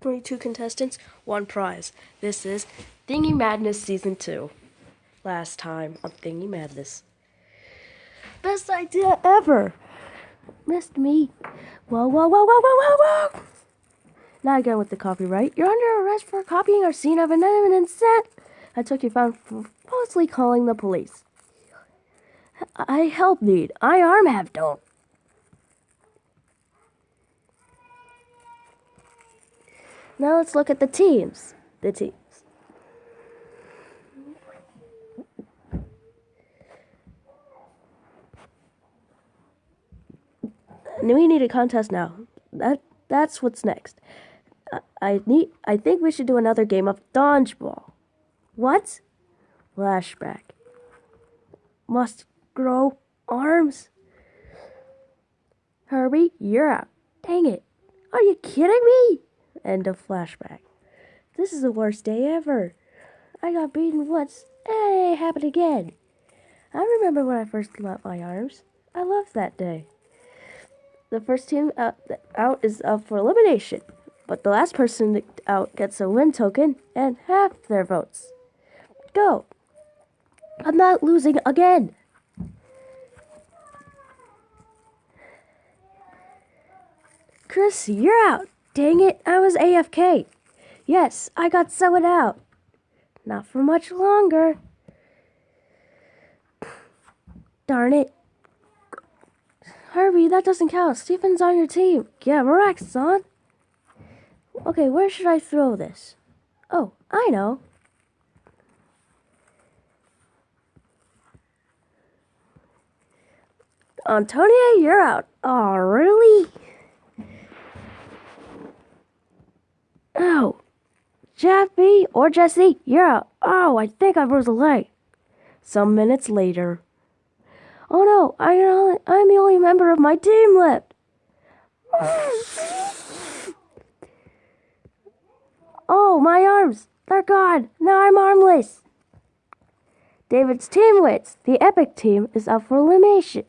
22 contestants, one prize. This is Thingy Madness Season 2. Last time on Thingy Madness. Best idea ever! Missed me. Whoa, whoa, whoa, whoa, whoa, whoa, whoa! Now again with the copyright. You're under arrest for copying our scene of an incident. I took you found falsely calling the police. I help need. I arm have don't. Now let's look at the teams. The teams. We need a contest now. That that's what's next. I, I need. I think we should do another game of dodgeball. What? Flashback. Must grow arms. Herbie, you're out. Dang it. Are you kidding me? End of flashback. This is the worst day ever. I got beaten once. Hey, happened again. I remember when I first got my arms. I loved that day. The first team out, out is up for elimination, but the last person out gets a win token and half their votes. Go. I'm not losing again. Chris, you're out. Dang it, I was AFK. Yes, I got someone out. Not for much longer. Darn it. Harvey, that doesn't count. Stephen's on your team. Yeah, Marak's son. Okay, where should I throw this? Oh, I know. Antonia, you're out. Oh, really? Oh, Jeffy or Jesse, you're. Oh, I think I broke a leg. Some minutes later. Oh no, I I'm the only member of my team left. Oh, my arms, they're gone. Now I'm armless. David's team. The Epic team is up for elimination.